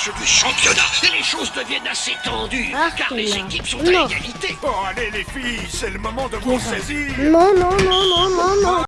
match du championnat et les choses deviennent assez tendues, ah, car les équipes sont à égalité. Oh, allez les filles, c'est le moment de vous saisir non, non, non, non.